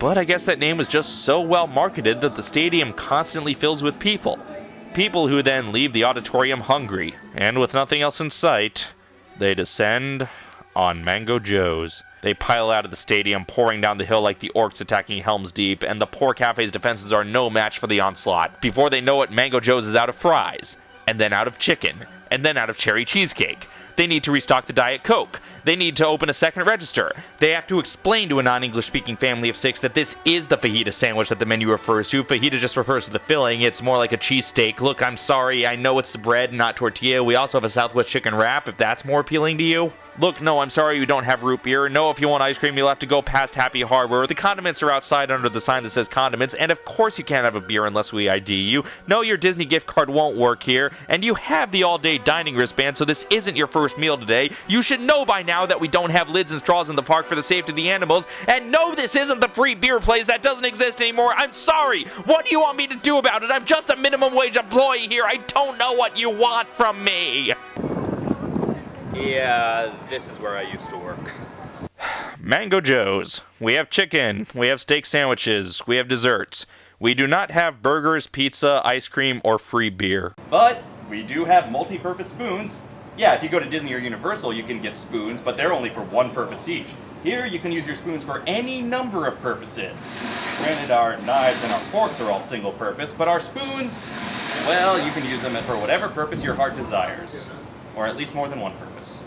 But I guess that name was just so well marketed that the stadium constantly fills with people. People who then leave the auditorium hungry, and with nothing else in sight, they descend on Mango Joe's. They pile out of the stadium, pouring down the hill like the orcs attacking Helm's Deep, and the poor cafe's defenses are no match for the onslaught. Before they know it, Mango Joe's is out of fries, and then out of chicken, and then out of cherry cheesecake. They need to restock the Diet Coke. They need to open a second register. They have to explain to a non English speaking family of six that this is the fajita sandwich that the menu refers to. Fajita just refers to the filling, it's more like a cheesesteak. Look, I'm sorry, I know it's bread, not tortilla. We also have a Southwest chicken wrap if that's more appealing to you. Look, no, I'm sorry you don't have root beer. No, if you want ice cream, you'll have to go past Happy Harbor. The condiments are outside under the sign that says condiments, and of course you can't have a beer unless we ID you. No, your Disney gift card won't work here, and you have the all-day dining wristband, so this isn't your first meal today. You should know by now that we don't have lids and straws in the park for the safety of the animals, and no, this isn't the free beer place that doesn't exist anymore. I'm sorry. What do you want me to do about it? I'm just a minimum wage employee here. I don't know what you want from me. Yeah, this is where I used to work. Mango Joe's. We have chicken. We have steak sandwiches. We have desserts. We do not have burgers, pizza, ice cream, or free beer. But we do have multi-purpose spoons. Yeah, if you go to Disney or Universal, you can get spoons, but they're only for one purpose each. Here, you can use your spoons for any number of purposes. Granted, our knives and our forks are all single purpose, but our spoons, well, you can use them for whatever purpose your heart desires or at least more than one purpose.